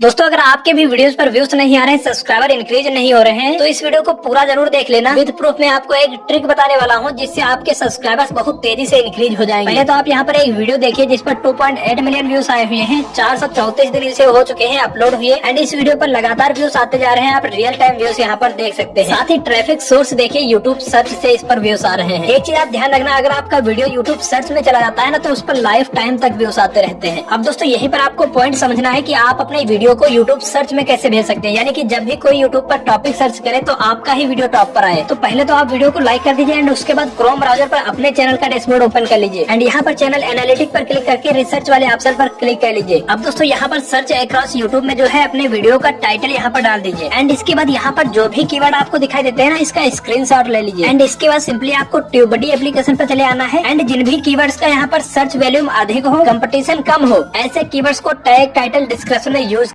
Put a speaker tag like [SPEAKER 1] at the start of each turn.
[SPEAKER 1] दोस्तों, अगर आपके भी वीडियोस पर व्यूज़ नहीं आ रहे हैं सब्सक्राइबर इंक्रीज नहीं हो रहे हैं तो इस वीडियो को पूरा ज़रूर देख लेना। विद प्रूफ में आपको एक ट्रिक बताने वाला हूँ, जिससे आपके सब्सक्राइबर्स बहुत तेज़ी से इंक्रीज हो जाएँगे। पहले तो आप यहाँ पर एक वीडियो देखिए, जिस पर 2.8 मिलियन व्यूज़ आए हुए हैं चार दिन इसे हो चुके हैं अपलोड हुए एंड इस वीडियो पर लगातार व्यूज़ आते जा रहे हैं, आप रियल टाइम व्यूज़ यहाँ पर देख सकते हैं। साथ ही ट्रैफ़िक सोर्स देखिए यूट्यूब सर्च से इस पर व्यूज़ आ रहे हैं। एक चीज़ आप ध्यान रखना, अगर आपका वीडियो यूट्यूब सर्च में चला जाता है ना तो उस पर लाइफ टाइम तक व्यूज़ आते रहते हैं। अब दोस्तों, यही पर आपको पॉइंट समझना है की आप अपने वीडियो को यूट्यूब सर्च में कैसे भेज सकते हैं? यानी कि जब भी कोई यूट्यूब पर टॉपिक सर्च करे तो आपका ही वीडियो टॉप पर आए। तो पहले तो आप वीडियो को लाइक कर दीजिए एंड उसके बाद क्रोम ब्राउज़र पर अपने चैनल का डैशबोर्ड ओपन कर लीजिए। एंड यहाँ पर चैनल एनालिटिक पर क्लिक करके रिसर्च वाले ऑप्शन पर क्लिक कर लीजिए। अब दोस्तों, यहाँ पर सर्च अक्रॉस यूट्यूब में जो है, अपने वीडियो का टाइटल यहाँ पर डाल दीजिए। एंड इसके बाद यहाँ पर जो भी कीवर्ड आपको दिखाई देते हैं ना, इसका स्क्रीन ले लीजिए। एंड इसके बाद सिंपली आपको ट्यूबडी एप्लीकेशन पर चले आना है। एंड जिन भी कीवर्ड्स का यहाँ पर सर्च वैल्यूम अधिक हो कंपटीशन कम हो, ऐसे कीवर्ड्स को टैग टाइटल डिस्क्रिप्शन में यूज़